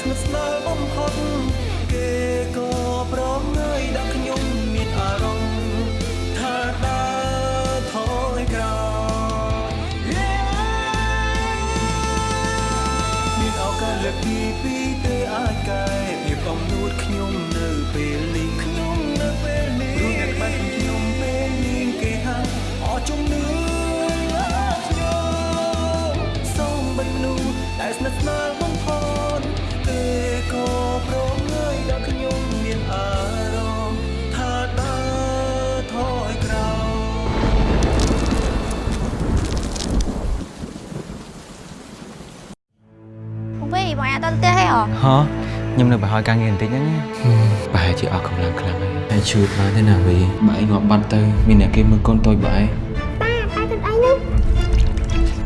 ស្សដែល អាចដល់ផ្ទះហេហ៎ហ៎ខ្ញុំនៅប្រហែលការងារបន្តិចហ្នឹងណាប្រហែលជាអស់កម្លាំងខ្លាំងហើយហើយជួយបានទេណាវីបើឯងងាប់បាត់ទៅមានអ្នកគេមើលកូនតូចបើឯងប៉ាប៉ាទៅអីនោះ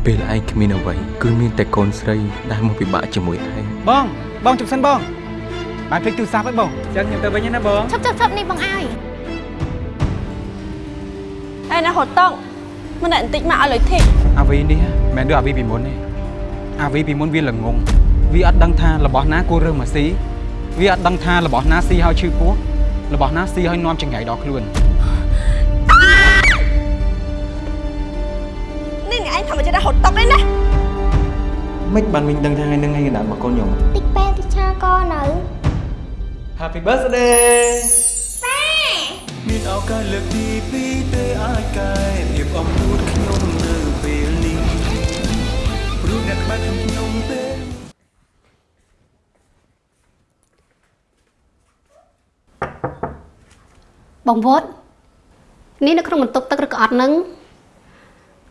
ពេលឯងគ្មានអ្វីគឺមានតែកូនស្រីដែលមកពិបាកជាមួយឯងបងបងជប់សិនបងបាយភ្លេចទូរស័ព្ទហើយបងចឹងខ្ញុំទៅវិញណាបងឈប់ឈប់ឈប់នេះបងអាយឯណាហត់តង់មិនតែបន្តិចមកឲ្យលុយធីកអាវីនេះមិនមែនដូចអាវីពីមុនទេអាវីពីមុនវាល្ងង វាអត់ដឹងថារបស់ណាគួររើសមកស៊ីវាអត់ដឹងថារបស់ណាស៊ីឲ្យឈឺពោះរបស់ណាស៊ីឲ្យនាំចង្រៃដល់ខ្លួននេះឯងធម្មជាតិហត់តង់ឯណាមិនបានវិញដឹងថាថ្ងៃហ្នឹងឯងដាក់មកកូនខ្ញុំតិចពេលតិចឆាក៏នៅ Happy birthday មានឱកាសលើកទីពីរទេអាចកែភាពអំនួតខ្ញុំនៅពេលនេះព្រោះអ្នកក្បែរខ្ញុំពេល បងវត្តនេះនៅក្នុងបន្ទប់ទឹកឬក៏អត់នឹង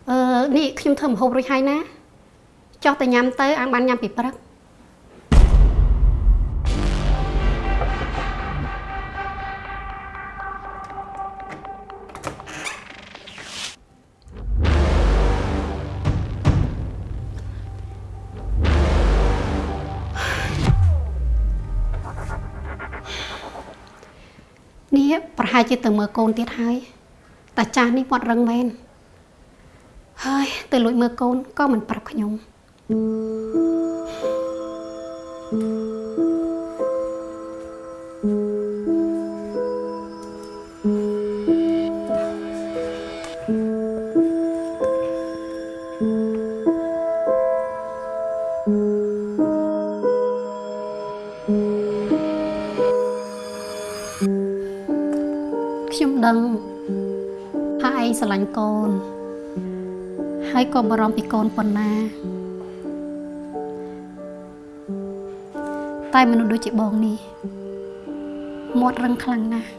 អឺនេះខ្ញុំធ្វើម្ហូបរួចហើយណាចោះតែញ៉ាំទៅអានបានញ៉ាំពីព្រឹក ហែលជាទៅមើលកូនទៀតហើយតាចាស់នេះវត្តរឹងមែនហើយទៅលួចមើលកូនក៏មិនប្រាប់ខ្ញុំខ្ញុំ ដឹងថាឯងស្រឡាញ់កូន ហើយក៏បារម្ភពីកូនប៉ុណ្ណា តែមនុស្សដូចជាបងនេះមាត់រឹងខ្លាំងណាស់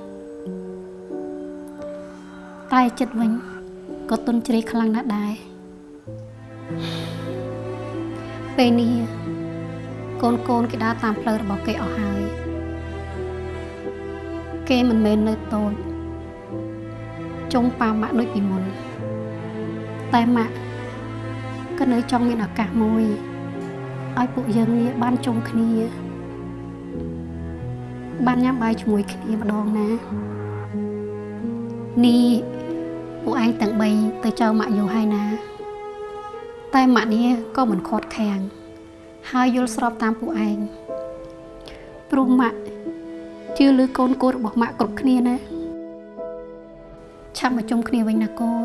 តែចិត្តវិញក៏ទន់ជ្រេខ្លាំងណាស់ដែរពេលនេះកូនកូនគេដើរតាមផ្លូវរបស់គេអស់ហើយ គេមិនមែននៅតូច ចុងប៉ាម៉ាក់ដូចពីមុនតែម៉ាក់ក៏នៅចង់មានឱកាសមួយឲ្យពួកយើងនេះបានជុំគ្នា បានញ៉ាំបាយជាមួយគ្នាម្ដងណានេះពួកឯងទាំង3ទៅចៅម៉ាក់យូរហើយណា តែម៉ាក់នេះក៏មិនខាត់ខាំងហើយយល់ស្របតាមពួកឯងព្រោះម៉ាក់ជឿលើកូនគោរបស់ម៉ាក់គ្រប់គ្នាណា ឆាប់មកជុំគ្នាវិញណាកូន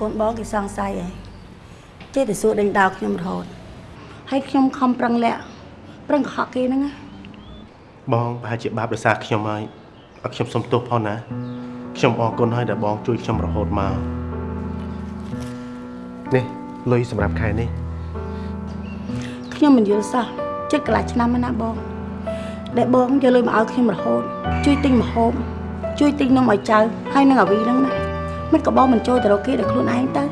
កូនបងគេសង្ស័យហើយចេះតែសួរដេញដោលខ្ញុំរហូតហើយខ្ញុំខំប្រឹងលាក់ប្រឹងកុហកគេហ្នឹងណាបងប្រហែលជាបាបដោយសារខ្ញុំហើយអត់ខ្ញុំសុំទោសផងណាខ្ញុំអរគុណហើយដែលបងជួយខ្ញុំរហូតមកនេះលុយសម្រាប់ខែនេះខ្ញុំមិនយល់សោះជិតកន្លះឆ្នាំហើយណាបងដែលបងយកលុយមកឲ្យខ្ញុំរហូត ជួយទិញម្ហូបជួយទិញនំឲ្យចៅហើយនឹងអាវីហ្នឹងណា មិនក៏បងមិនចូលទៅរកគេដោយខ្លួនឯងទៅ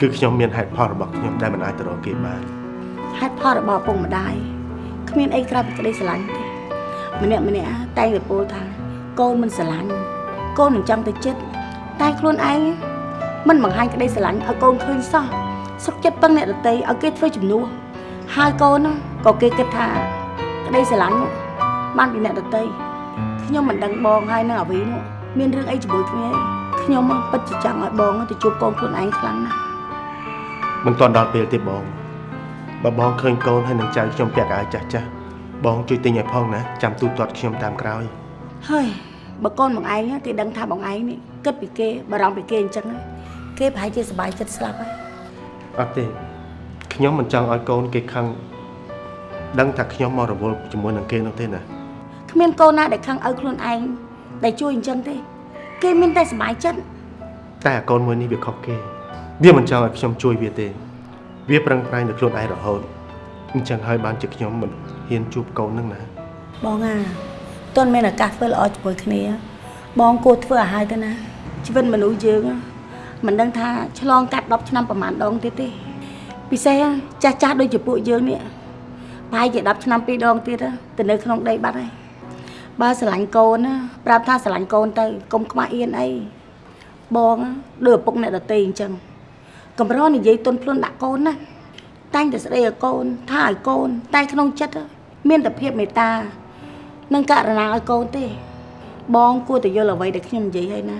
គឺខ្ញុំមានហេតុផលរបស់ខ្ញុំដែលមិនអាចទៅរកគេបានហេតុផលរបស់ឪពុកម្ដាយគ្មានអីក្រៅពីក្តីស្រឡាញ់ទេម្នាក់ម្នាក់តែងតែពោលថាកូនមិនស្រឡាញ់កូននឹងចង់ទៅចិត្តតែខ្លួនឯងមិនបង្ហាញក្តីស្រឡាញ់ឲ្យកូនឃើញសោះសុខចិត្តពឹងអ្នកដតីឲ្យគេធ្វើជំនួសហើយកូនហ្នឹងក៏គេគិតថាក្តីស្រឡាញ់នោះបានពីអ្នកដតីខ្ញុំមិនដឹងបងហើយនឹងអាវីនោះមានរឿងអីជាមួយគ្នាទេ ខ្ញុំមកពិតជាចង់ឲ្យបងទៅជួបកូនខ្លួនឯងខ្លាំងណាស់មិនទាន់ដល់ពេលទេបងបើបងឃើញកូនហើយនឹងចៅខ្ញុំពាក់កៅអៅចាស់ចាស់បងជួយទិញឲ្យផងណាចាំទូទាត់ខ្ញុំតាមក្រោយហើយបើកូនបងឯងគេដឹងថាបងឯងនេះគិតពីគេបារម្ភពីគេអញ្ចឹងណាគេប្រហែលជាសប្បាយចិត្តស្លាប់ហើយអត់ទេខ្ញុំមិនចង់ឲ្យកូនគេខឹងដឹងថាខ្ញុំមករវល់ជាមួយនឹងគេនោះទេណាគ្មានកូនណាដែលខឹងឲ្យខ្លួនឯងដែលជួយអញ្ចឹងទេ គេមានតែសប្បាយចិត្តតែអាកូនមួយនេះវាខុសគេ វាមិនចង់ឲ្យខ្ញុំជួយវាទេ វាប្រឹងប្រែងទៅខ្លួនឯងរហូតអញ្ចឹងហើយបានជាខ្ញុំមិនហ៊ានជួបកូននឹងណាបងអាតន់មានឱកាសធ្វើល្អជាមួយគ្នា បងគួរធ្វើឲ្យហើយទៅណាជីវិតមនុស្សយើងមិនដឹងថាឆ្លងកាត់10ឆ្នាំប្រហែលដងទៀតទេពិសេសចាស់ចាស់ដូចជាពួកយើងនេះប្រហែលជា10ឆ្នាំពីរដងទៀតទៅនៅក្នុងដីបាត់ហើយ បើស្រឡាញ់កូនណាប្រាប់ថាស្រឡាញ់កូនទៅកុំខ្មាស់អៀនអីបងដូចឪពុកអ្នកដតីអញ្ចឹងកម្រនិយាយទុនភ្លុនដាក់កូនណាតែងតែស្ដីឲ្យកូនថាឲ្យកូន តែក្នុងចិត្តមានតែភាពមេត្តានឹងករណាឲ្យកូនទេ បងគួរតែយល់អ្វីដែលខ្ញុំនិយាយហើយណា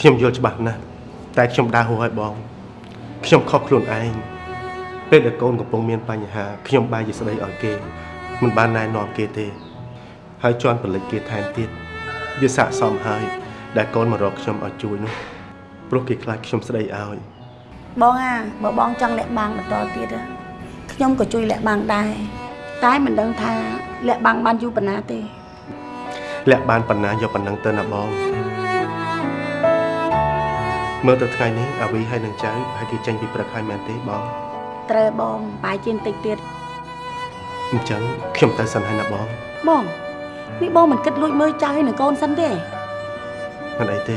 ខ្ញុំយល់ច្បាស់ណាស់តែខ្ញុំដើរហួសឲ្យបងខ្ញុំខុសខ្លួនឯងពេលដែលកូនកំពុងមានបញ្ហាខ្ញុំបែរជាស្ដីឲ្យគេមិនបានណែនាំគេទេ ហើយជន់ពលិចគេថែមទៀតវាស័កសមហើយដែលកូនមករកខ្ញុំឲ្យជួយនោះព្រោះគេខ្លាចខ្ញុំស្ដីឲ្យបងអាបើបងចង់លាក់បាំងបន្តទៀតណាខ្ញុំក៏ជួយលាក់បាំងដែរតែមិនដឹងថាលាក់បាំងបានយូរប៉ុណ្ណាទេលាក់បានប៉ុណ្ណាយកប៉ុណ្ណឹងទៅណាបងមើលទៅថ្ងៃនេះអាវីហើយនឹងចៅហើយគេចេញពីព្រឹកហើយមែនទេបងត្រូវបងបាយជាបន្តិចទៀតអញ្ចឹងខ្ញុំទៅសិនហើយណាបងបង នេះបងមិនគិតលួចមើលចៅឲ្យនឹងកូនសិនទេមិនអីទេ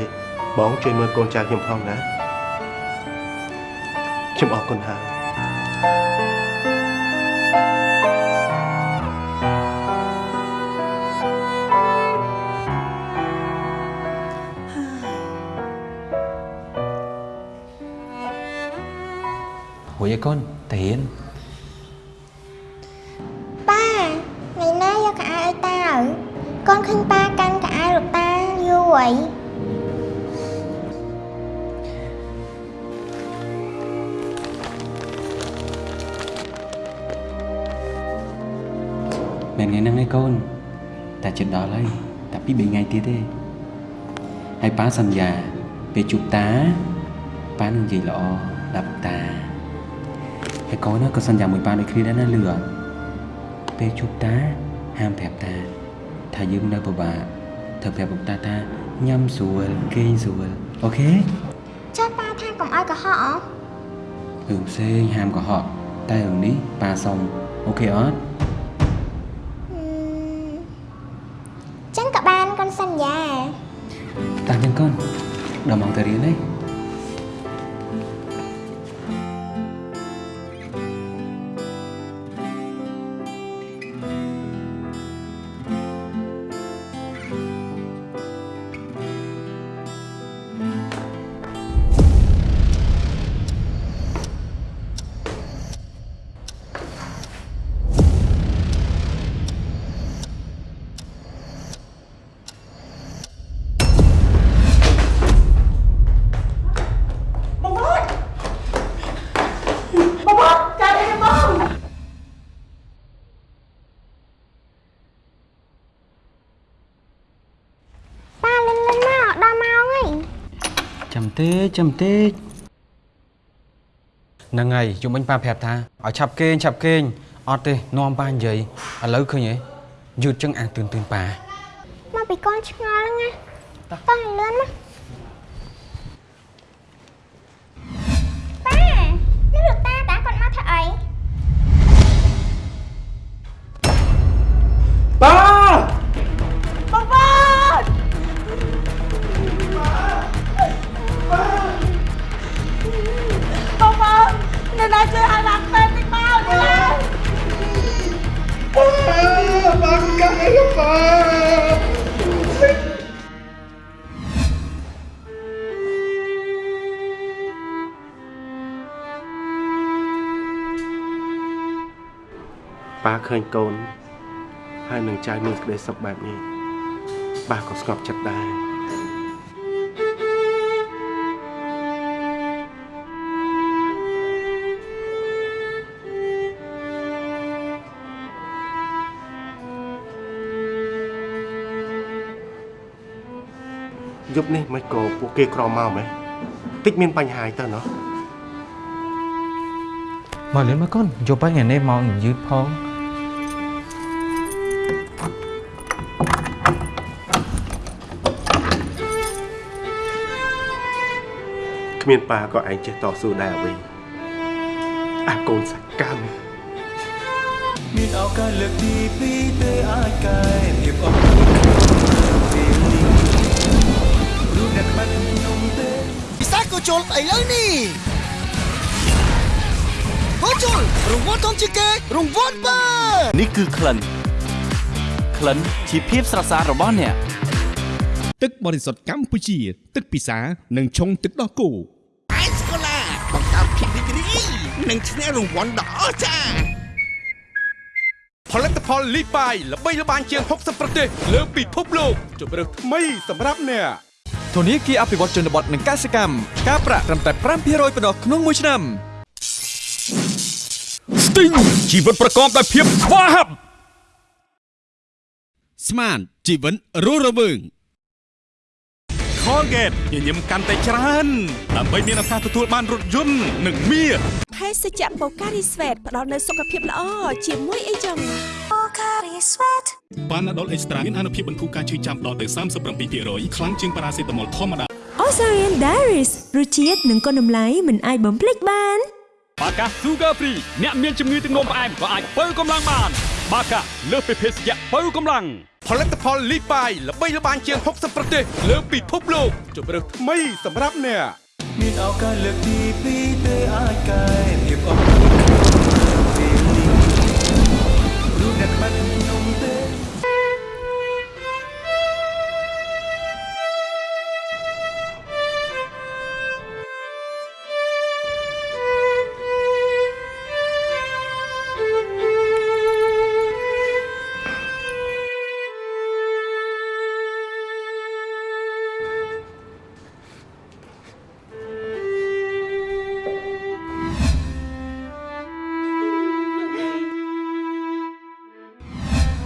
បងជួយមើលកូនចៅខ្ញុំផងណាខ្ញុំអរគុណហើយរួចឲ្យកូនតារៀន ឃើញប៉ាកាន់កៅអៅលោកតាយូរអីមែនថ្ងៃហ្នឹងឯងកូនតែជិតដល់ហើយតែពីរបីថ្ងៃទៀតទេហើយប៉ាសន្យាពេលជួបតាប៉ានឹងនិយាយល្អដល់តាហើយកូនណាក៏សន្យាមួយប៉ាដូចគ្នាដែរណាលឺអត់ពេលជួបតាហាមប្រាប់តា ថាយើងនៅពិបាកត្រូវប្រាប់លោកតាថាញ៉ាំស្រួលគេងស្រួលអូខេចាស់ប៉ាថាកុំឲ្យកុហកអរឿងផ្សេងហាមកុហកតែរឿងនេះប៉ាសុំអូខេអត់ចឹងក៏បានកូនសន្យាតាចឹងកូន តិចចាំបន្តិចហ្នឹងហើយជុំវិញប៉ាប្រាប់ថាឲ្យឆាប់គេងឆាប់គេងអត់ទេនាំប៉ានិយាយឥឡូវឃើញហ៎យឺតចឹងអាទឿនទឿនប៉ាមកពីកូនឆ្ងល់ហ្នឹងណាតោះឲ្យលឿនមកប៉ានេះលោកតាតាគាត់មកធ្វើអី នៅណាជួយឲ្យបានពេទ្យតិចមកទៅឡើយបានកែប៉ាប៉ាឃើញកូនហើយនឹងចៅមានក្តីសុខបែបនេះប៉ាក៏ស្ងប់ចិត្តដែរ យប់នេះមិនក៏ពួកគេក្រមកម៉េះតិចមានបញ្ហាអីទៅណោះមកលឿនមកកូនយកបាញ់ថ្ងៃនេះមកយឺតផងគ្មានប៉ាក៏ឯងចេះតស៊ូដែរអ្វីអាកូនសកម្មមានឱកាសលើកទីពីរទេអាចកែភាពអស់ អ្នកបាត់ខ្ញុំទេពិសាក៏ជុលឥឡូវនេះក៏ជុលរង្វាន់ធំជាងគេរង្វាន់បើនេះគឺក្លិនក្លិនជាភាពស្រស់ស្អាតរបស់អ្នកទឹកបរិសុទ្ធកម្ពុជា ទឹកពិសានិងឆុងទឹកដោះគោអៃស្កូឡាបង្កើតភាពរីករាយនិងឈ្នះរង្វាន់ដ៏អស្ចារ្យផលិតផលលីបាយល្បីល្បាញជាង60ប្រទេសលើពិភពលោកជម្រើសថ្មីសម្រាប់អ្នក ធនាគារអភិវឌ្ឍជនបទនិងកសិកម្មការប្រាក់ត្រឹមតែ5%ប៉ុណ្ណោះក្នុងមួយឆ្នាំស្ទីងជីវិតប្រកបដោយភាពស្វាហាប់ស្មានជីវិតរស់រវើង Colgate ញញឹមកាន់តែច្រើនដើម្បីមានឱកាសទទួលបានរថយន្តនិងមាសភេសជ្ជៈបូការីស្វេតផ្ដល់នូវសុខភាពល្អជាមួយអីចឹងប៉ាណា ដុលអេកស្ត្រាមានអនុភាពបន្ធូរការឈឺចាំដល់ទៅ37%ខ្លាំងជាងប៉ារ៉ាសេតាមុលធម្មតា Osarian Diaries រសជាតិនិងគុណតម្លៃមិនអាចបំភ្លេចបានបាកា Sugar Free អ្នកមានជំងឺទឹកនោមផ្អែមក៏អាចបើកម្លាំងបានបាកាលើសពីភេសជ្ជៈបើកម្លាំងផលិតផលលីបាយល្បីល្បាញជាង60ប្រទេសលើពិភពលោកជម្រើសថ្មីសម្រាប់អ្នកមានឱកាសលើកទីពីរទេអាចកែភាពអស់ពេលនេះរូបអ្នកបាត់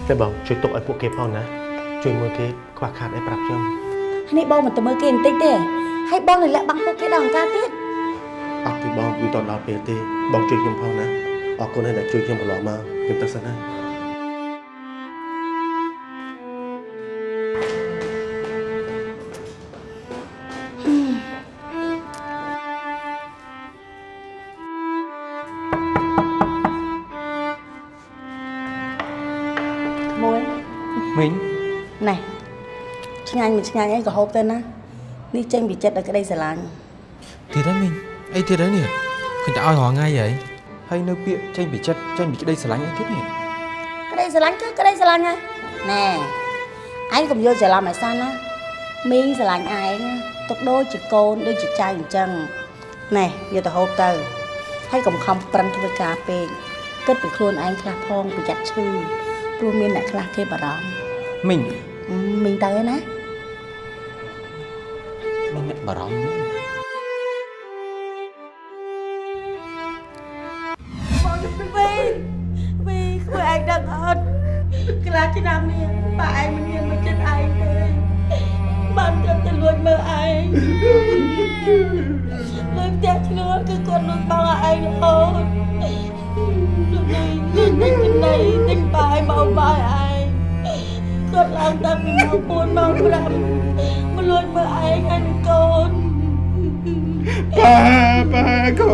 តែបងជួយទុកឲ្យពួកគេផងណាជួយមើលគេខ្វះខាតអីប្រាប់ខ្ញុំនេះបងមិនទៅមើលគេបន្តិចទេហើយបងនៅលាក់បាំងពួកគេដល់អង្ការទៀតអត់ទេបងមិនតដល់ពេលទេបងជួយខ្ញុំផងណាអរគុណហើយដែលជួយខ្ញុំកន្លងមកខ្ញុំទៅសិនហើ មីងណែឆ្ងាញ់មិនឆ្ងាញ់អីក៏ហូបទៅណានេះចេញពីចិត្តដល់ក្តីស្រឡាញ់ទៀតហើយមីងអីទៀតហើយនេះឃើញតែឲ្យរងថ្ងៃហីហើយនៅពាក្យចេញពីចិត្តចេញពីក្តីស្រឡាញ់អីទៀតនេះក្តីស្រឡាញ់គឺក្តីស្រឡាញ់ហើយណែឯងកុំយល់ច្រឡំឲ្យសិនណាមីងស្រឡាញ់ឯងទុកដូចជាកូនដូចជាចៅអញ្ចឹងណែយកទៅហូបទៅហើយកុំខំប្រឹងធ្វើការពេកគិតពីខ្លួនឯងខ្លះផងប្រយ័ត្នឈឺព្រោះមានអ្នកខ្លះគេបារម្ភ មីងអឺមីងទៅហើយណា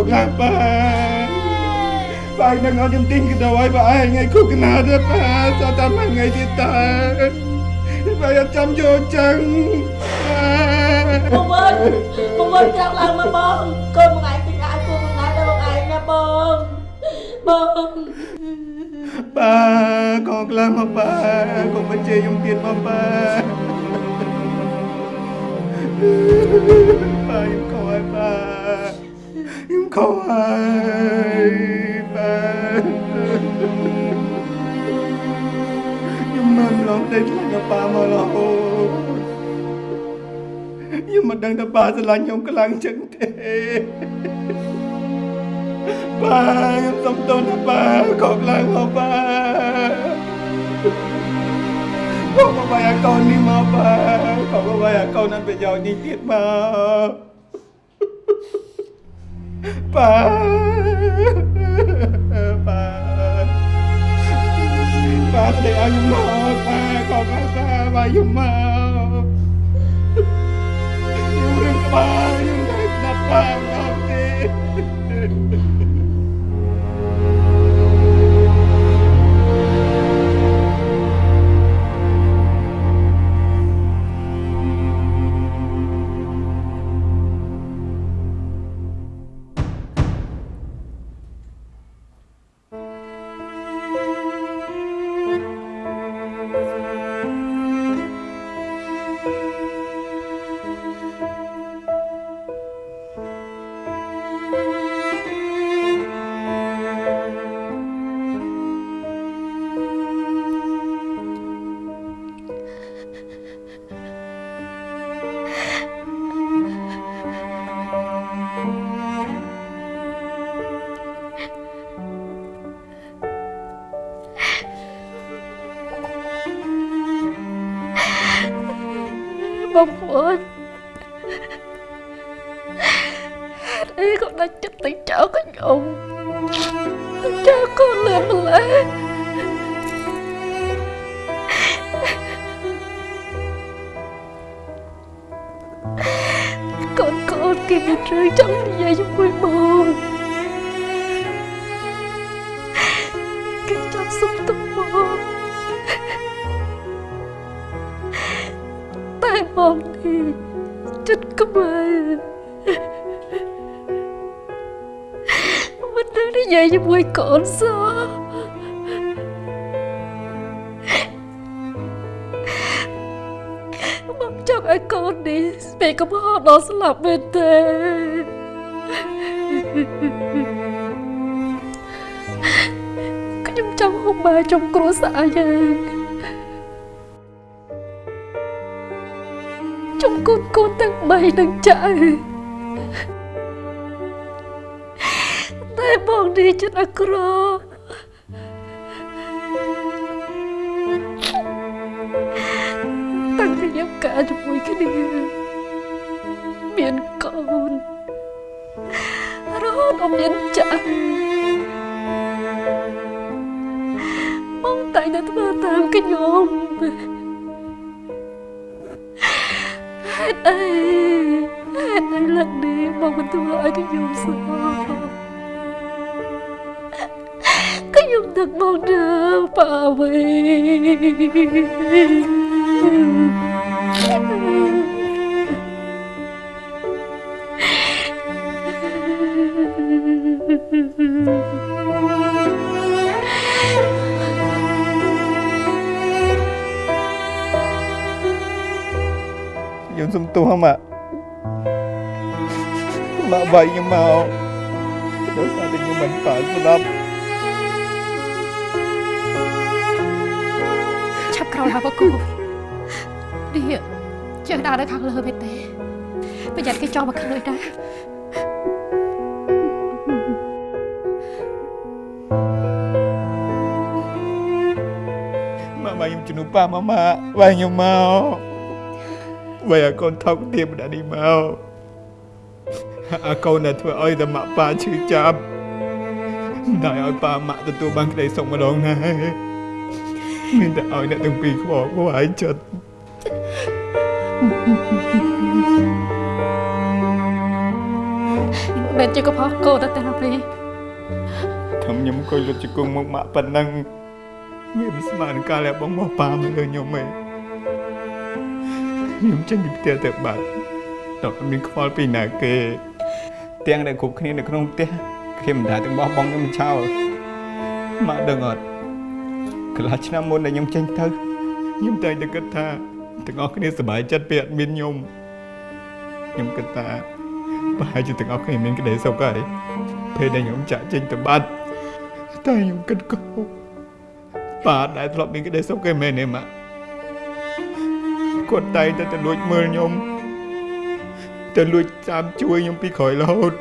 ខកណាស់ប៉ាបាយនឹងអត់ខ្ញុំទិញកដោឲ្យប៉ាឯងថ្ងៃគូកណាទៀតប៉ាសតតែមួយថ្ងៃទៀតតើបាយអត់ចាំយកចឹងបងវិនបងវិនក្រោកឡើងមកបងកូនបងឯងទិញអាវគូបងឯងដល់បងឯងណាបងបងប៉ាកងខ្លាំងមកប៉ាកុំបញ្ជាខ្ញុំទៀតមកប៉ាប៉ាខ្ញុំខកហើយប៉ា ខ្ញុំខកហើយប៉ាខ្ញុំមិនឡងតែខ្លាចប៉ាមករហូតខ្ញុំមិនដឹងថាប៉ាស្រឡាញ់ខ្ញុំខ្លាំងចឹងទេប៉ាខ្ញុំសុំទោសណាប៉ាខកឡើងមកប៉ាមកមកបាយកូននេះមកប៉ាខកមកបាយកូនนั้นប្រយោជន៍នេះទៀតមក ប៉ាប៉ាប៉ាស្ដីឲ្យខ្ញុំមកប៉ាខកហើយប៉ាបាយកខ្ញុំមកខ្ញុំរឿងក្បាលខ្ញុំតែស្ដាប់ប៉ា ដល់ស្លាប់មែនទេខ្ញុំចង់ហូបបាយចំគ្រួសារយើងចំកូនកូនទាំងបីនឹងចៅតែបងនេះចិត្តអាក្រក់តាំងពីខ្ញុំកើតជាមួយគ្នា មានកូនរហូតដល់មានចៅបងតែងតែធ្វើតាមខ្ញុំហេតុអីហេតុអីឡើងនេះមកបន្ទោឲ្យខ្ញុំសោះខ្ញុំដឹកមកដើរប៉ាវីខ្ញុំ ទោសម៉ាក់ម៉ាក់វាយខ្ញុំមកដោយសារតែខ្ញុំមិនប៉ាស្លាប់ឆាប់ក្រោយហើយបកគូនេះជើងដើរនៅខាងលើមែនទេប្រយ័ត្នគេចោលមកខាងលើណាម៉ាក់វាយខ្ញុំជំនួសប៉ាម៉ាម៉ាវាយខ្ញុំមក វាយឲ្យកូនថោកទៀតម្ដងនេះមកអាកូនដែលធ្វើឲ្យតែម៉ាក់ប៉ាឈឺចាប់មិនដែលឲ្យប៉ាម៉ាក់ទទួលបានក្តីសុខម្ដងណាមានតែឲ្យអ្នកទាំងពីរខ្វល់ខ្វាយចិត្តមិនជាកុសលកូនតែណាព្រីធំខ្ញុំអង្គុយលុតជង្គង់មកម៉ាក់ប៉ុណ្ណឹងវាមិនស្មើនឹងការលះបង់របស់ប៉ាមកលើខ្ញុំទេ ខ្ញុំចេញពីផ្ទះទៅបាត់ដល់មានខ្វល់ពីណាគេទាំងដែលគ្រប់គ្នានៅក្នុងផ្ទះខ្ញុំមិនដែលទាំងបោះបង់ខ្ញុំមិនឆោលម៉ាក់ដឹងអត់កន្លះឆ្នាំមុនដែលខ្ញុំចេញទៅខ្ញុំតែងតែគិតថាទាំងអស់គ្នាសប្បាយចិត្តពេលអត់មានខ្ញុំខ្ញុំគិតថាប្រហែលជាទាំងអស់គ្នាមានក្តីសុខហើយពេលដែលខ្ញុំចាក់ចេញទៅបាត់តែខ្ញុំគិតកោប៉ាដែលធ្លាប់មានក្តីសុខគេមែនទេម៉ាក់ គាត់តែងតែទៅលួចមើលខ្ញុំទៅលួចតាមជួយខ្ញុំពីក្រោយរហូត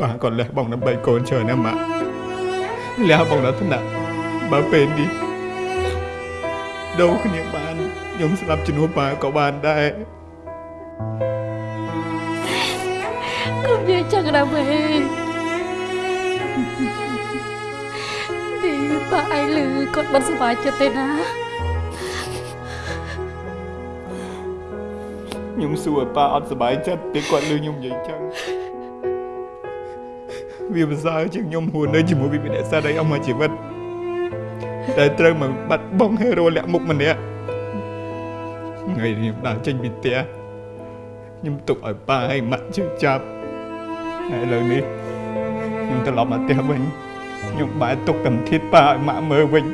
ប៉ាគាត់លះបង់ដើម្បីកូនច្រើនណាស់ម៉ាក់លះបង់ដល់ថ្នាក់បើពេលនេះដូរគ្នាបានខ្ញុំស្លាប់ជំនួសប៉ាក៏បានដែរកុំនិយាយចឹងណាវេទីប៉ាឯងលឺគាត់មិនសប្បាយចិត្តទេណា ខ្ញុំសួរឲ្យប៉ាអត់សុបាយចិត្តពេលគាត់លឺខ្ញុំនិយាយចឹងវាប្រសើរជាងខ្ញុំហួរនៅជាមួយវិបត្តិសត្វឲ្យអស់មួយជីវិតតែត្រូវមកបាត់បង់ហេរ៉ូលាក់មុខម្នាក់ថ្ងៃនេះខ្ញុំដើរចេញពីផ្ទះខ្ញុំទុកឲ្យប៉ាឲ្យម៉ាក់ជឿចាប់ហើយឥឡូវនេះខ្ញុំត្រឡប់មកផ្ទះវិញខ្ញុំបែរទុកកម្មធិតប៉ាឲ្យម៉ាក់មើលវិញ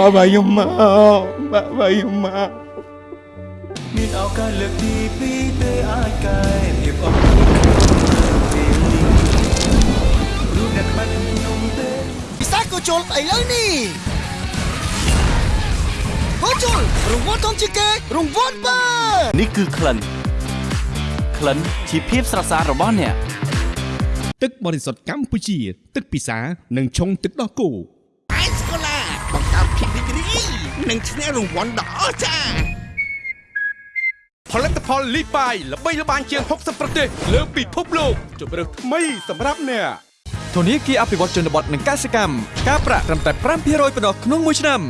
ម៉ាក់បាយខ្ញុំមកម៉ាក់បាយខ្ញុំមកមានឱកាសលើកទីពីរទេអាចកែភាពអស់ពេលនេះរូបអ្នកខ្មាច់ខ្ញុំទេពិសាក៏ជុលឥឡូវនេះហូជុលរង្វាន់ធំជាងគេរង្វាន់បើនេះគឺក្លិនក្លិនជាភាពស្រស់ស្អាតរបស់អ្នកទឹកបរិសុទ្ធកម្ពុជា ទឹកពិសានិងឆុងទឹកដោះគោ និងឈ្នះរង្វាន់ដ៏អស្ចារ្យផលិតផលលីបាយល្បីល្បាញជាង60ប្រទេសលើពិភពលោកជម្រើសថ្មីសម្រាប់អ្នកធនាគារអភិវឌ្ឍជនបទនិងកសិកម្មការប្រាក់ត្រឹមតែ5%ប៉ុណ្ណោះក្នុងមួយឆ្នាំ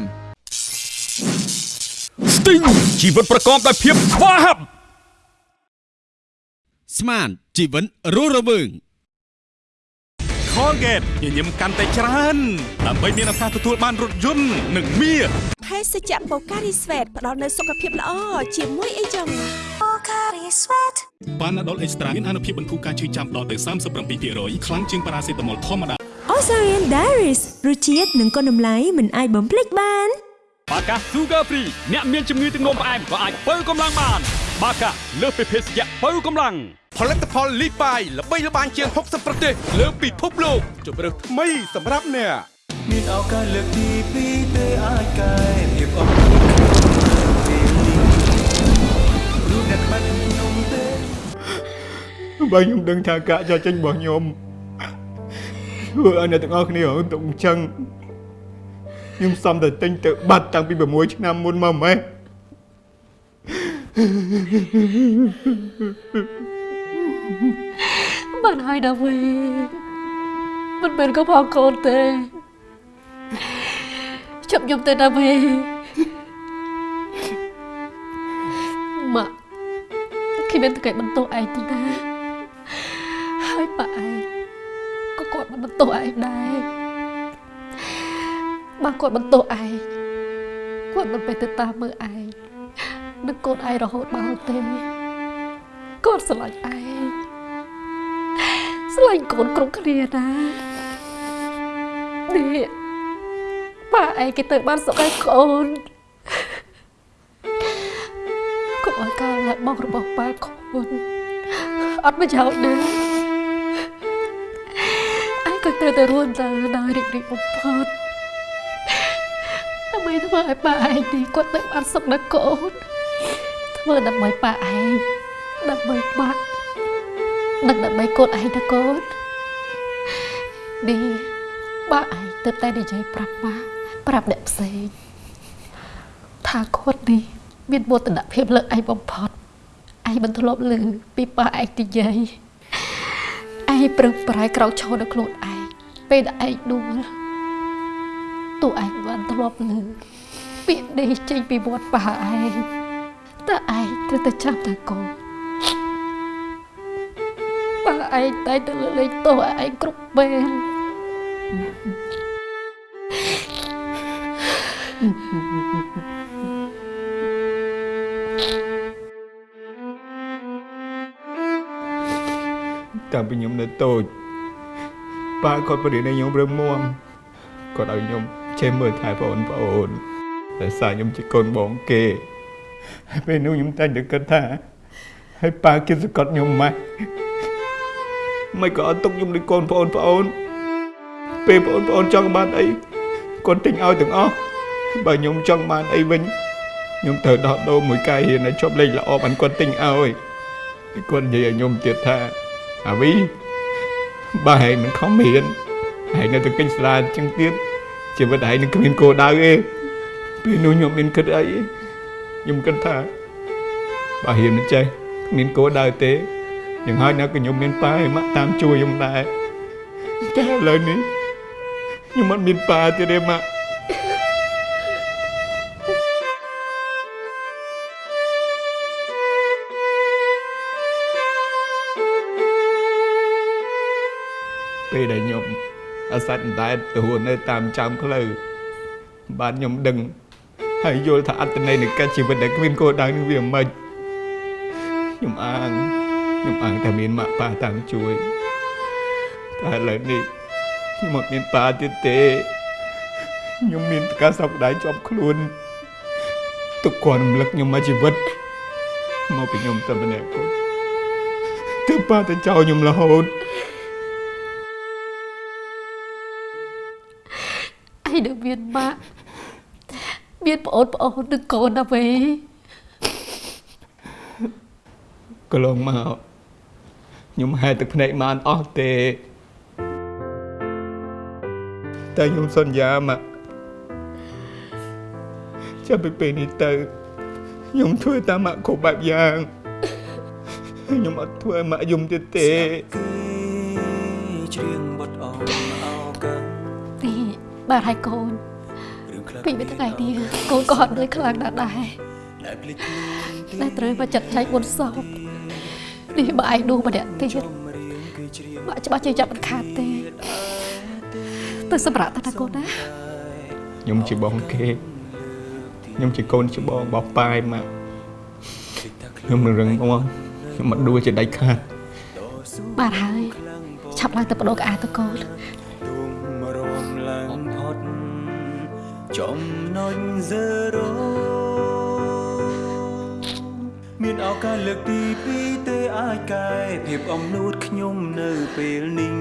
ស្ទីងជីវិតប្រកបដោយភាពស្វាហាប់ស្មានជីវិតរស់រវើង Colgate ញញឹមកាន់តែច្រើនដើម្បីមានឱកាសទទួលបានរថយន្តនិងមាសភេសជ្ជៈបូការីស្វេតផ្ដល់នូវសុខភាពល្អជាមួយអីចឹងបូការីស្វេតបានដុលអេកស្ត្រាមានអនុភាពបន្ធូរការឈឺចាំដល់ទៅ37%ខ្លាំងជាងប៉ារ៉ាសេតាមុលធម្មតា Ozarian Diaries រសជាតិនិងគុណតម្លៃមិនអាចបំភ្លេចបានបាកា Sugar Free អ្នកមានជំងឺទឹកនោមផ្អែមក៏អាចបើកម្លាំងបាន បាកាលើសពីភេសជ្ជៈបើកម្លាំង ផលិតផលលីបាយល្បីល្បាញជាង60ប្រទេសលើពិភពលោកជម្រើសថ្មីសម្រាប់អ្នកមានឱកាសលើកទីពីរទេអាចកែភាពអស់ពេលនេះរូបអ្នកខ្មាច់ខ្ញុំទេបើខ្ញុំដឹងថាការចាក់ចេញរបស់ខ្ញុំធ្វើឲ្យអ្នកទាំងអស់គ្នារងទុកអញ្ចឹងខ្ញុំសំតែទិញទៅបាត់តាំងពី6ឆ្នាំមុនមកម៉េះ បានហើយណាវេមិនមែនកុសលកូនទេចាប់ខ្ញុំទៅណាវេម៉ាក់គ្មានតែបន្ទោសឯងទេណាហើយប៉ាឯងក៏គាត់មិនបន្ទោសឯងដែរបើគាត់បន្ទោសឯងគាត់មិនទៅតាមមើលឯងនឹងកូនឯងរហូតមកទេគាត់ស្រឡាញ់ឯង ស្រឡាញ់កូនគ្រប់គ្នាណានេះប៉ាឯងគេទៅបានសុខឲ្យកូនកុំឲ្យការលះបង់របស់ប៉ាកូនអត់ប្រយោជន៍ណាឯងក៏ត្រូវតែរួនទៅដោយរីករាយបំផុតដើម្បីធ្វើឲ្យប៉ាឯងនេះគាត់ទៅបានសុខដល់កូនធ្វើដើម្បីប៉ាឯងដើម្បីម៉ាក់ និងដើម្បីកូនឯងណាកូននេះប៉ាឯងទៅតែនិយាយប្រាប់ម៉ាក់ប្រាប់អ្នកផ្សេងថាគាត់នេះមានមោទនភាពលើឯងបំផុតឯងមិនធ្លាប់ឮពីប៉ាឯងនិយាយឯងប្រឹងប្រែងក្រោកឈរនៅខ្លួនឯងពេលដែលឯងដួលតួឯងបានធ្លាប់ឮពាក្យនេះចេញពីមាត់ប៉ាឯងតើឯងត្រូវតែចាំតាកូនប៉ា ឯងតែទៅលើកលែងទោសឯងគ្រប់ពេលតាំងពីខ្ញុំនៅតូចប៉ាគាត់បរិញ្ញាខ្ញុំរឹងមាំគាត់ឲ្យខ្ញុំចេះមើលថែបងប្អូនតែសារខ្ញុំជាកូនបងគេហើយពេលនោះខ្ញុំតែងតែគិតថាហើយប៉ាគិតសង្កត់ខ្ញុំម៉េច មិនក៏អត់ទុកខ្ញុំដូចកូនប្អូនប្អូនពេលបងប្អូនចង់បានអីគាត់ទិញឲ្យទាំងអស់បើខ្ញុំចង់បានអីវិញខ្ញុំត្រូវដោះដូរមួយកាយរៀនឲ្យជាប់លេខល្អបានគាត់ទិញឲ្យគាត់និយាយឲ្យខ្ញុំទៀតថាអាវីបើហែងមិនខំរៀនហែងនៅតែកិច្ចស្រាអញ្ចឹងទៀតជីវិតហែងនឹងគ្មានគោលដៅទេពេលនោះខ្ញុំមានគិតអីខ្ញុំគិតថាបើរៀនមិនចេះគ្មានគោលដៅទេ យ៉ាងហើយណាក៏ខ្ញុំមានប៉ាឯម៉ាក់តាមជួយខ្ញុំដែរតែឥឡូវនេះខ្ញុំអត់មានប៉ាទៀតទេម៉ាក់ពេលដែលខ្ញុំអាសាច់អណ្ដែតទៅរស់នៅតាមចាំផ្លូវបាទខ្ញុំដឹងហើយយល់ថាអត្តន័យនៃកាច់ជីវិតដែលគ្មានគោលដៅនឹងវាមិនខ្ញុំអាង ខ្ញុំអាងតែមានម៉ាក់ប៉ាតាមជួយតែឥឡូវនេះខ្ញុំអត់មានប៉ាទៀតទេខ្ញុំមានប្រកាសសោកដៃជាប់ខ្លួនទុកគាត់រំលឹកខ្ញុំមកជីវិតមកពីខ្ញុំតែម្នាក់គាត់ទើបប៉ាទៅចោលខ្ញុំរហូតឯងនឹងមានម៉ាក់មានប្អូនប្អូននឹងកូនណាវេកន្លងមក ខ្ញុំហែទឹកភ្នែកបានអស់ទេ តែខ្ញុំសន្យាមកចាប់ពីពេលនេះទៅខ្ញុំធ្វើតាមម៉ាក់គ្រប់បែបយ៉ាងខ្ញុំអត់ធ្វើឲ្យម៉ាក់យំទៀតទេច្រៀងបទអមអោកាំងទីបាទហើយកូនពីពីថ្ងៃនេះកូនក៏អត់ដូចខ្លាំងណាស់ដែរដែលភ្លេចតែត្រូវមកចាត់ចែងបុណ្យសព នេះបើឯងដួសម្នាក់ទៀតបាក់ច្បាស់ជាចាប់មិនខាតទេទៅសម្រាប់តាណាកូនណាខ្ញុំជាបងគេខ្ញុំជាកូនច្បងរបស់ប៉ាឯម៉ាក់ខ្ញុំនឹងរឹងមាំខ្ញុំមិនដួលជាដាច់ខាតបាទហើយឆាប់ឡើងទៅបដូរកៅអៅទៅកូនរំឡើងផុតចំណុច0 មានឱកាសលើកទី2ទេអាចកែភាពអំនួតខ្ញុំនៅពេលនេះ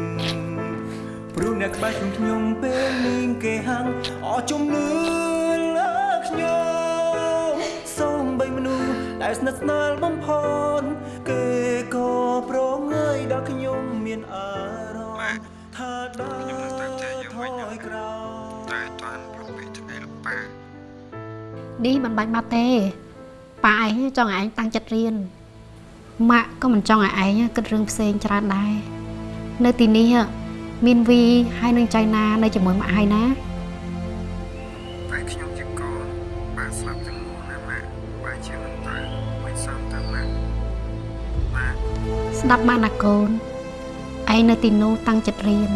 ព្រោះអ្នកក្បែរខ្លួនខ្ញុំពេលនេះគេហាំងអស់ជំនឿលើខ្ញុំសូមបីមនុស្សដែលស្និទ្ធស្នាលបំផុតគេក៏ប្រងើយដល់ខ្ញុំមានអារម្មណ៍ថាដើរថយក្រោយតែតាន់ប្រពេថ្ងៃលោកប៉ានេះមិនបាច់មកទេ ប៉ាឯងចង់ឲ្យឯងតាំងចិត្តរៀនម៉ាក់ក៏មិនចង់ឲ្យឯងគិតរឿងផ្សេងច្រើនដែរនៅទីនេះមានវីហើយនឹងចៃណានៅជាមួយម៉ាក់ហើយណាតែខ្ញុំជាកូនប៉ាស្លាប់ទាំងមូលណាម៉ាក់ប៉ាជាមិនត្រូវមិនសមទៅម៉ាក់ម៉ាក់ស្ដាប់ម៉ាក់ណាកូនឯងនៅទីនោះតាំងចិត្តរៀន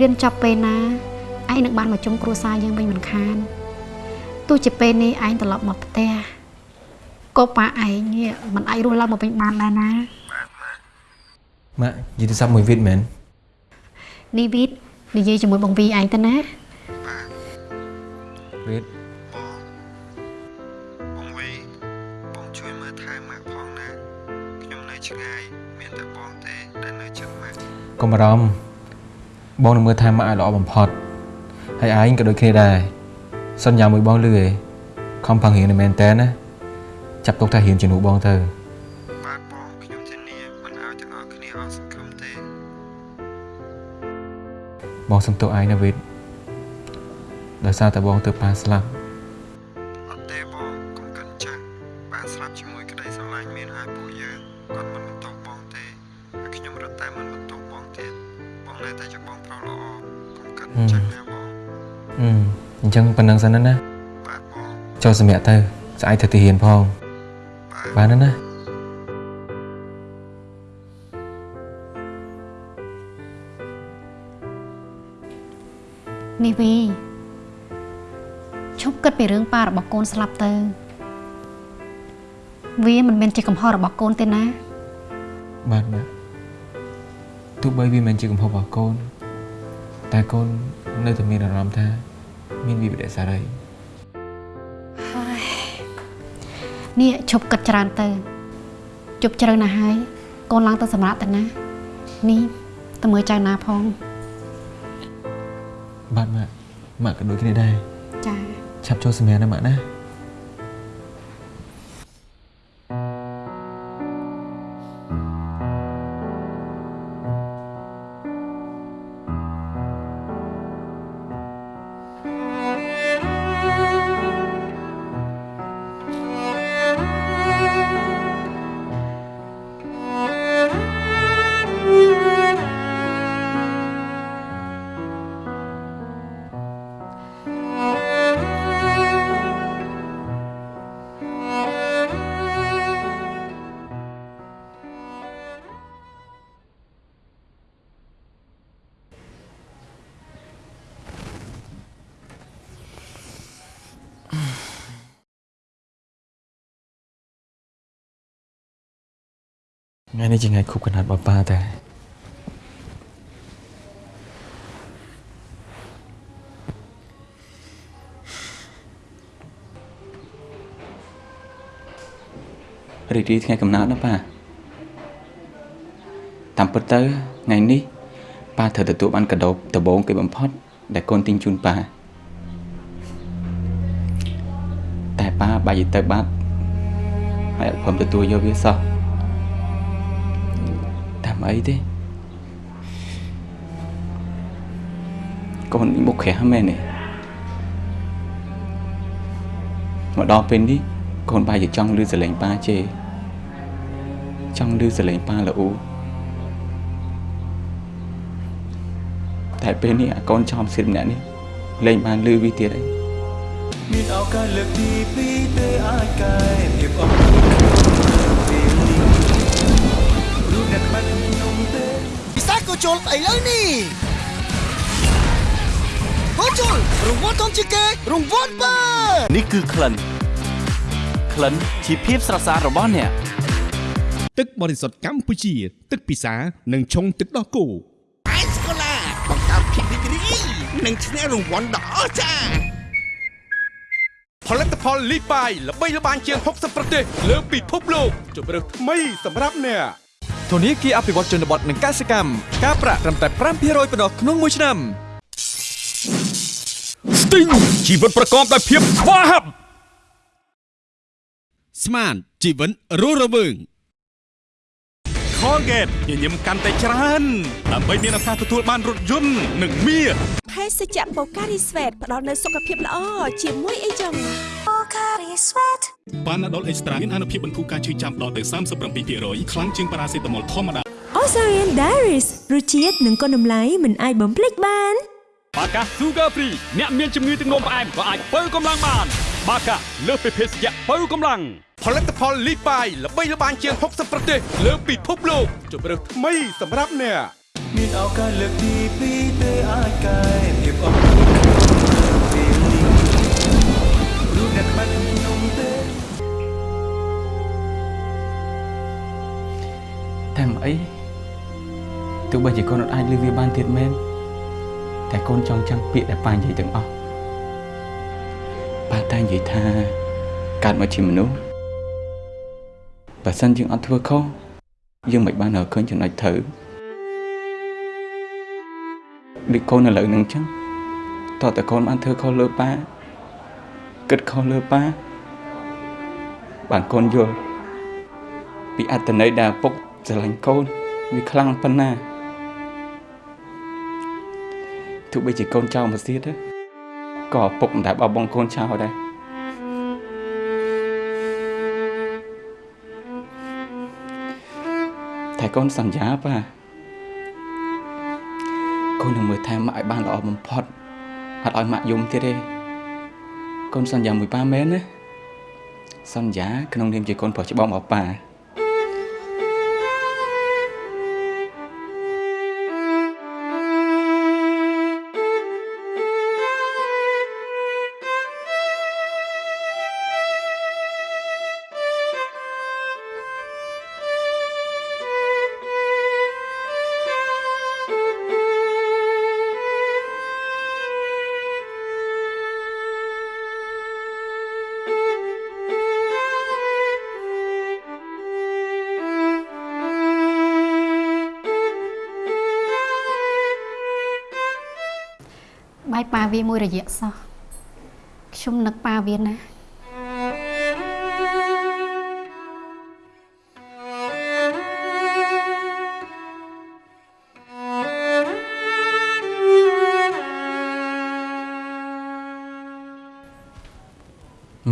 រៀនចប់ពេលណាឯងនឹងបានមកជុំគ្រួសារយើងវិញមិនខានទោះជាពេលនេះឯងត្រឡប់មកផ្ទះ ក៏ប៉ាឯងនេះមិនអាចរស់ឡើងមកវិញបានដែរណាម៉ាក់និយាយទូរស័ព្ទមួយវីតមែននេះវីតនិយាយជាមួយបងវីឯងទៅណាវីតបងវីបងជួយមើលថែម៉ាក់ផងណាខ្ញុំនៅឆ្ងាយមានតែបងទេដែលនៅជិតម៉ាក់កុំបារម្ភបងនឹងមើលថែម៉ាក់ឲ្យល្អបំផុតហើយឯងក៏ដូចគ្នាដែរសន្យាមួយបងលឺឯងខំប្រឹងរៀនឲ្យមែនតើណា ចាប់ទុកថារៀនជំនួសបងទៅបាទបងខ្ញុំធានាមិនឲ្យទាំងអស់គ្នាអស់សង្ឃឹមទេបងសុំទោសឯងណាវីតដោយសារតែបងទៅប៉ាស្លាប់អត់ទេបងកុំគិតចាស់ប៉ាស្លាប់ជាមួយក្តីស្រឡាញ់មានហើយពួកយើងគាត់មិនបន្ទោសបងទេហើយខ្ញុំរត់តែមិនបន្ទោសបងទៀតបងនៅតែជាបងប្រុសល្អកុំគិតចាស់ណាបងអឺអញ្ចឹងប៉ុណ្្នឹងសិនណាណាចូលសម្រាប់ទៅស្អែកទៅទីហ៊ានផង បានណាណានេះវីឈប់គិតពីរឿងប៉ារបស់កូនស្លាប់ទៅ វាមិនមែនជាកំហុសរបស់កូនទេណាបាទម៉ាក់ទោះបីវាមិនជាកំហុសរបស់កូន តែកូននៅតែមានអារម្មណ៍ថា មានវិបត្តិសារី នេះឈប់គិតច្រើនទៅជប់ជ្រៅណាស់ហើយកូនឡើងទៅសម្រាប់ទៅណា នេះទៅមើលចៅណាផងបាទម៉ាក់ម៉ាក់ក៏ដូចគ្នាដែរចាឆាប់ចូលសម្រាប់ណាម៉ាក់ណា នេះជាថ្ងៃខួបកណ្ដាលរបស់ប៉ាតែរីករាយថ្ងៃកំណើតណាប៉ាតាមពិតទៅថ្ងៃនេះប៉ាត្រូវទទួលបានកាដូដំបូងគេបំផុត ដែលកូនទិញជូនប៉ាតែប៉ាបែរទៅបាត់ហើយអត់ព្រមទទួលយកវាសោះ តាមអីទេកូនមុខក្រាស់មែនទេមកដល់ពេលនេះកូនបែរជាចង់លឺសលេងប៉ាជេចង់លឺសលេងប៉ាល្អូតែពេលនេះអាកូនចំសិតម្នាក់នេះលេងបានលឺវាទៀតហើយមានឱកាសលើកទីពីរទេអាចកែភាពអស់ ក៏ជុលឥឡូវនេះក៏ជុលរង្វាន់ធំជាងគេរង្វាន់បើនេះគឺក្លិនក្លិនជាភាពស្រស់ស្អាតរបស់អ្នកទឹកបរិសុទ្ធកម្ពុជា ទឹកពិសានិងឆុងទឹកដោះគោអេសកូឡាបង្កើតភាពរីករាយនិងឈ្នះរង្វាន់ដ៏អស្ចារ្យផលិតផលលីបាយល្បីល្បាញជាង60ប្រទេសលើពិភពលោកជម្រើសថ្មីសម្រាប់អ្នក ធនាគារអភិវឌ្ឍជនបទនិងកសិកម្មការប្រាក់ត្រឹមតែ5%ប៉ុណ្ណោះក្នុងមួយឆ្នាំស្ទីងជីវិតប្រកបដោយភាពស្វាហាប់ស្មានជីវិតរស់រវើង Colgate ញញឹមកាន់តែច្រើនដើម្បីមានឱកាសទទួលបានរថយន្តនិងមាសភេសជ្ជៈបូការីស្វេតផ្ដល់នូវសុខភាពល្អជាមួយអីចឹង បូការីស្វេតបានដុលអេកស្ត្រាមានអនុភាពបន្ធូរការឈឺចាំដល់ទៅ37%ខ្លាំងជាងប៉ារ៉ាសេតាមុលធម្មតា Ozarian Diaries រសជាតិនិងគុណតម្លៃមិនអាចបំភ្លេចបានបាកា Sugar Free អ្នកមានជំងឺទឹកនោមផ្អែមក៏អាចបើកម្លាំងបាន បាកាលើសពីភេសជ្ជៈបើកម្លាំងផលិតផលលីបាយល្បីល្បាញជាង60ប្រទេសលើពិភពលោកជម្រើសថ្មីសម្រាប់អ្នកមានឱកាសលើកទីពីរទេអាចកែភាពអស់ តែមកអីទោះបីជាកូនអត់អាចលឺវាបានទៀតមែនតែកូនចង់ចាំងពាក្យដែលប៉ានិយាយទាំងអស់ប៉ាតែនិយាយថាកើតមកជាមនុស្សបើសិនយើងអត់ធ្វើខុសយើងមិនបានរកឃើញចំណុចត្រូវដូចកូនឥឡូវហ្នឹងអញ្ចឹងតើតើកូនបានធ្វើខុសលើប៉ាគិតខុសលើប៉ាបានកូនយល់ពីអត្តន័យដែលឪពុក ស្រឡាញ់កូនវាខ្លាំងប៉ុណ្ណាទោះបីជាកូនចោលមកទៀតក៏ឪពុកមិនដែលបោះបង់កូនចោលដែរតែកូនសន្យាប៉ាកូននឹងមើលថែម៉ាក់ឲ្យបានល្អបំផុតអត់ឲ្យម៉ាក់យំទៀតទេកូនសន្យាមួយប៉ាមែនណាសន្យាក្នុងនាមជាកូនប្រុសច្បងរបស់ប៉ា វាមួយរយៈសោះខ្ញុំនឹកប៉ាវាណាស់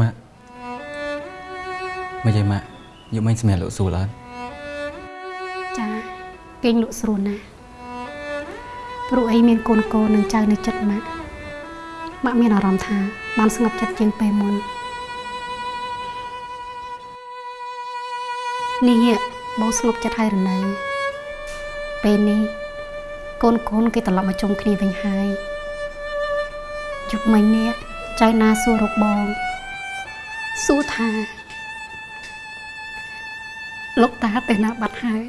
ម៉ាក់មិនយាយម៉ាក់យកមិញសម្រាប់លោកសួរអត់ចាគេងលក់ស្រួលណាស់ព្រោះអីមានកូនកូននឹងចៅនៅចិត្តម៉ាក់ ម៉ាក់មានអារម្មណ៍ថាបានស្ងប់ចិត្តជាងពេលមុននេះបងស្ងប់ចិត្តហើយរនៅពេលនេះកូនកូនគេត្រឡប់មកជុំគ្នាវិញហើយយប់មិញនេះចៅណាសួររកបងសួរថាលោកតាទៅណាបាត់ហើយ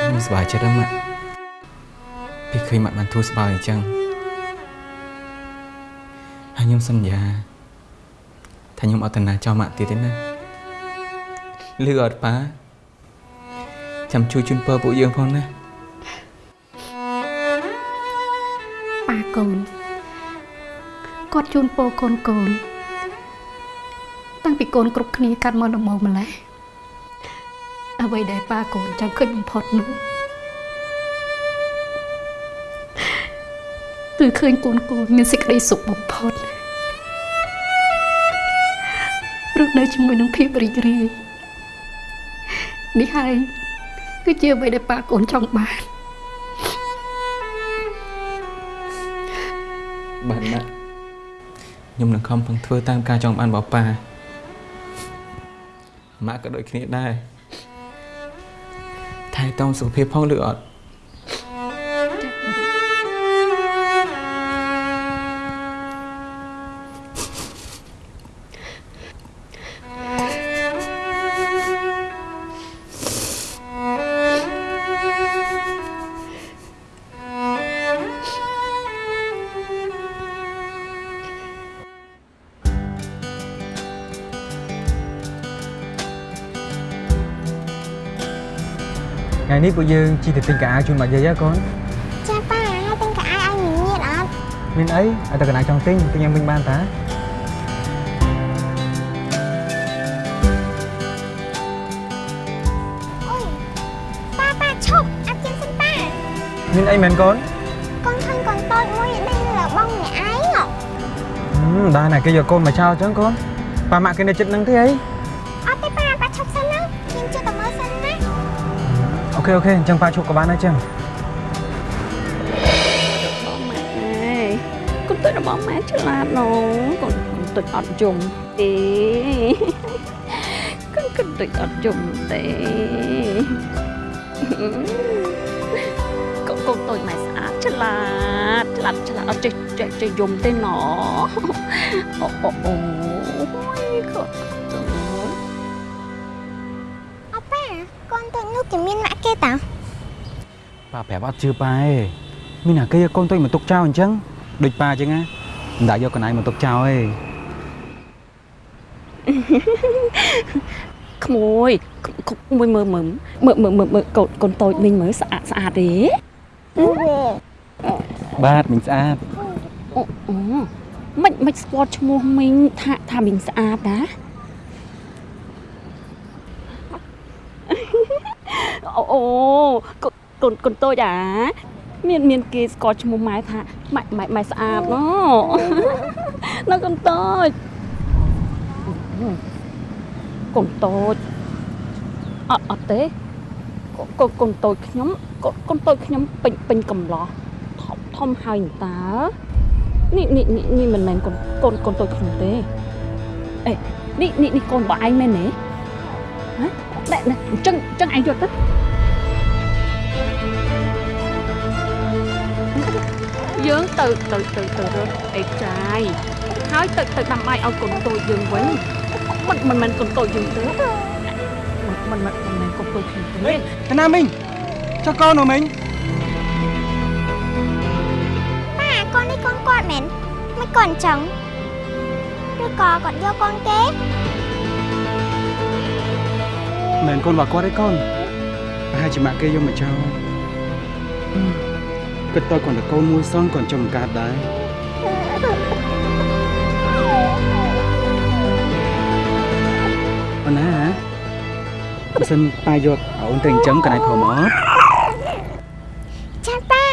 ខ្ញុំសប្បាយចិត្តណាស់ម៉ាក់ ពីឃើញម៉ាក់បានធូរស្បើយអញ្ចឹងហើយខ្ញុំសន្យាថាខ្ញុំអត់ទៅណាចោលម៉ាក់ទៀតទេណាលឺអត់ប៉ាចាំជួយជូនពរពួកយើងផងណាប៉ាកូនគាត់ជូនពរកូនកូនតាំងពីកូនគ្រប់គ្នាកាត់មកដំបូងម្លេះអ្វីដែលប៉ាកូនចាំឃើញបំផុតនោះ គឺឃើញកូនកូនមានសេចក្តីសុខបំផុតរស់នៅជាមួយនឹងភាពរីករាយនេះហើយគឺជាអ្វីដែលប៉ាកូនចង់បានបាទម៉ាក់ខ្ញុំនឹងខំប្រឹងធ្វើតាមការចង់បានរបស់ប៉ាម៉ាក់ក៏ដូចគ្នាដែរថែទាំសុខភាពផងឬអត់ ថ្ងៃនេះពួកយើងជិះទៅទិញកាអាវជូនម៉ាក់យាយហ៎កូនចាប៉ាហើយទិញកៅអៅឲ្យញញៀតអត់មានអីឲ្យតែកណាចង់ទិញទិញឲ្យវិញបានតាប៉ាប៉ាឈប់អាប់ជិះសិនប៉ាមានអីមែនកូនកូនឃើញកូនតូចមួយដេញលើបងម្នាក់ឯងហ៎ហឹមដែរណាគេយកកូនមកចោលអញ្ចឹងកូនប៉ាម៉ាក់គេនៅចិត្តនឹងទេអីអ ខេអូខេអញ្ចឹងប៉ាឈប់ក៏បានដែរចឹងបងម៉ែកូនទុយរបស់ម៉ែឆ្លាតណូកូនកូនទុយអត់យំទេកូនកូនទុយអត់យំទេកូនកូនទុយម៉ែស្អាតឆ្លាតឆ្លាតឆ្លាតអត់ចេះចេះចេះយំទេណអូអូអូ ប៉ាប្រាប់អត់ជឿប៉ាឯងមានណាគេយកកូនទុយមកទុកចោលអញ្ចឹងដូចប៉ាអញ្ចឹងណាមិនដាក់យកកណៃមកទុកចោលទេក្មួយក្មួយមើលមើលមើលមើលមើលមើលកូនកូនតូចមីងមើលស្អាតស្អាតទេបាទមិញស្អាតអូអូមិនមិនស្គាល់ឈ្មោះមីងថាថាមីងស្អាតណាអូអូ កូនកូនកូនតូចអាមានមានគេស្គាល់ឈ្មោះម៉ែថាម៉ែម៉ែម៉ែស្អាតណ៎នៅកូនតូចកូនតូចអត់អត់ទេកូនកូនតូចខ្ញុំកូនកូនតូចខ្ញុំពេញពេញកំឡោះធំធំហើយតើនេះនេះនេះនេះមិនមែនកូនកូនកូនតូចខ្ញុំទេអេនេះនេះនេះកូនរបស់ឯងមែនទេហ៎តែអញ្ចឹងអញ្ចឹងឯងយកទៅ យើងទៅទៅទៅទៅរកអេចាយហើយទៅទៅដាំបាយឲ្យកូនតូចយើងវិញមិនមិនមែនកូនតូចយើងទេមិនមិនមិនមែនកូនតូចខ្ញុំទេតាណាមីងចុះកូននោះមីងប៉ាកូននេះកូនគាត់មែនមិនកូនអញ្ចឹងឬក៏គាត់យកកូនគេមិនមែនកូនរបស់គាត់ទេកូនប្រហែលជាម៉ាក់គេយកមកចោល គិតទៅគាត់តែកូនមួយសងគាត់ចង់បង្កើតដែរអូនណាបើសិនប៉ាយកអូនទៅអញ្ចឹងកណៃព្រមអត់ចាប៉ា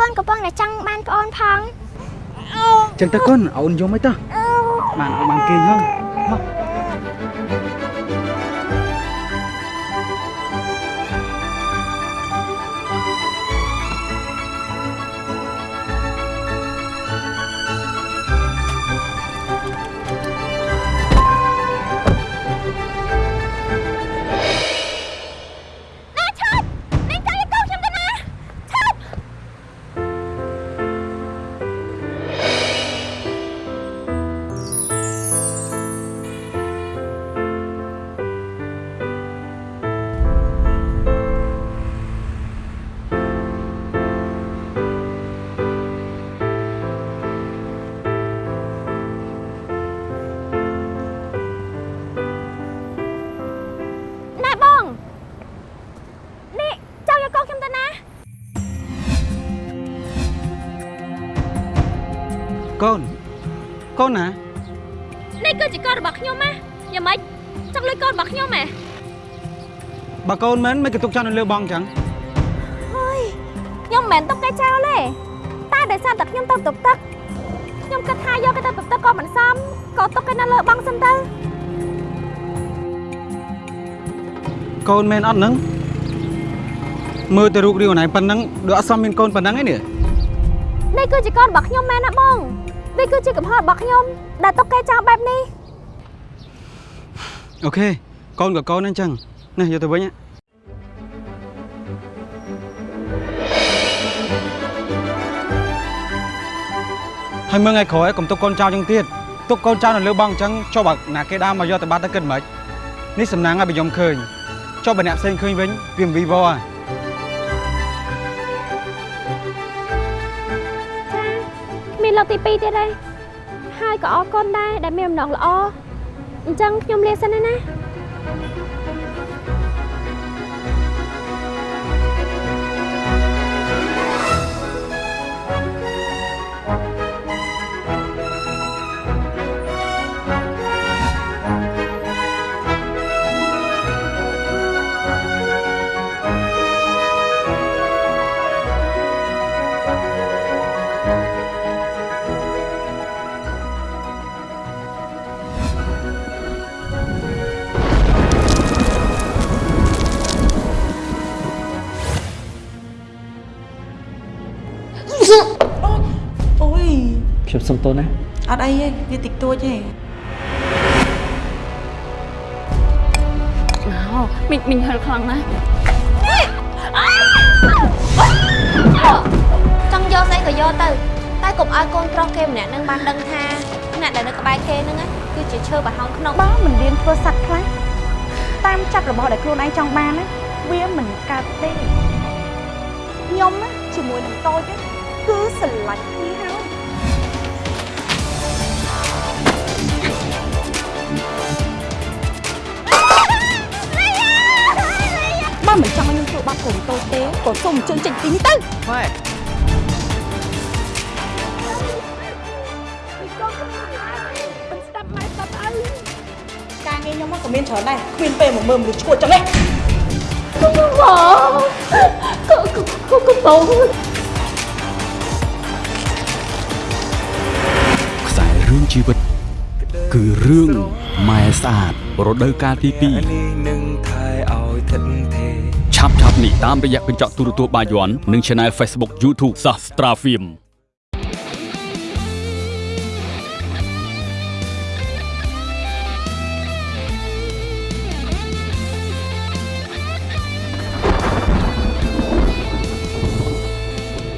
កូនកំពុងតែចង់បានប្អូនផងចឹងទៅកូនអូនយំអីតោះបានអូនបានគេងហ្នឹងមក កូនមិនមិនក៏ទុកចោលនៅលើបងអញ្ចឹងហើយខ្ញុំមិនមែនទុកគេចោលទេតែដោយសារតែខ្ញុំទៅទុកទឹកខ្ញុំគិតថាយកគេទៅទុកទឹកក៏មិនសមក៏ទុកគេនៅលើបងសិនទៅកូនមែនអត់ហ្នឹងមើលទៅរូបរាងអូនឯងប៉ុណ្ណឹងដូចអត់សមមានកូនប៉ុណ្ណឹងឯនេះនេះគឺជាកូនរបស់ខ្ញុំមែនណាបងវាគឺជាកំហុសរបស់ខ្ញុំដែលទុកគេចោលបែបនេះអូខេកូនក៏កូនហ្នឹងអញ្ចឹងនេះយកទៅវិញណា ហើយមើលថ្ងៃក្រោយកុំទុកកូនចោលចឹងទៀតទុកកូនចោលនៅលើបងអញ្ចឹងចុះបើណាគេដើរមកយកទៅបាត់ទៅគិតមិននេះសំណាងឲ្យបើខ្ញុំឃើញចុះបើអ្នកផ្សេងឃើញវិញវាមិនវីវហើយមានលោកទី2ទៀតហើយហើយក៏អរគុណដែរដែលមានអំណងល្អអញ្ចឹងខ្ញុំលាសិនណា សុំទោសណាអត់អីទេវាតិចតួចទេអូមីងមីងហឹលខ្លាំងណាស់ចង់យកស្អីក៏យកទៅ តែកុំឲ្យកូនប្រុសគេម្នាក់នឹងបានដឹងថាអ្នកដែលនៅក្បែរគេហ្នឹងណាគឺជាឈើបរហង្ក្នុងបើមិនរៀនធ្វើសัตว์ខ្លះតាមចាប់របស់ដែលខ្លួនឯងចង់បានណាវាមិនកើតទេខ្ញុំណាជាមួយនឹងតូចណាគឺស្រឡាញ់គ្នា បើមិនចង់ឲ្យខ្ញុំចូលបាត់កូនកូនទេក៏សូមអញ្ជើញចេញពីនេះទៅម៉ែការងារខ្ញុំមកក៏មានច្រើនដែរគ្មានពេលមកមើលមនុស្សឈួតចឹងទេកុំបងកុំកុំកុំបងខ្សែរឿងជីវិតគឺរឿងម៉ែស្អាតរដូវកាលទី2នឹងថែឲ្យថិតថេ ឆាប់ឆាប់នេះតាមរយៈកញ្ចក់ទូរទស្សន៍បាយ័ននិង Channel Facebook YouTube Sastra Film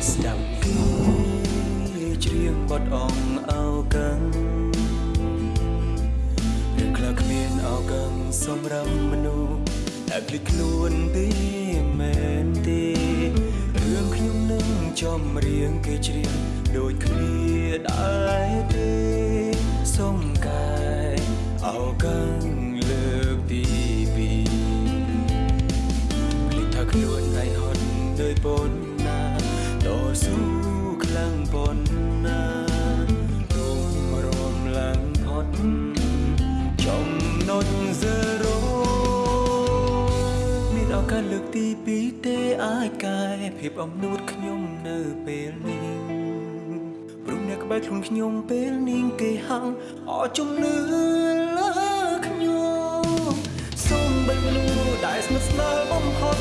ស្ដាប់គេច្រៀងបទអងអោកឹងរឿងខ្លះគ្មានអោកឹងសម្រាប់មនុស្ស ដែលភ្លេចខ្លួនទេមែនទេរឿងខ្ញុំនឹងចំរៀងគេច្រៀងដូចគ្នាដែរទេសុំកាយអោកឹងលើកទីពីរភ្លេចថាខ្លួនឯងហត់ដោយប៉ុណ្ណាតស៊ូខ្លាំងប៉ុណ្ណា ឱកាសលើកទី2ទេអាចកែភាពអំនួតខ្ញុំនៅពេលនេះព្រោះអ្នកក្បែរខ្លួនខ្ញុំពេលនេះគេហាំងអជំនឿលើខ្ញុំសូមបីមនុស្សដែលស្និទ្ធស្នាលបំផុត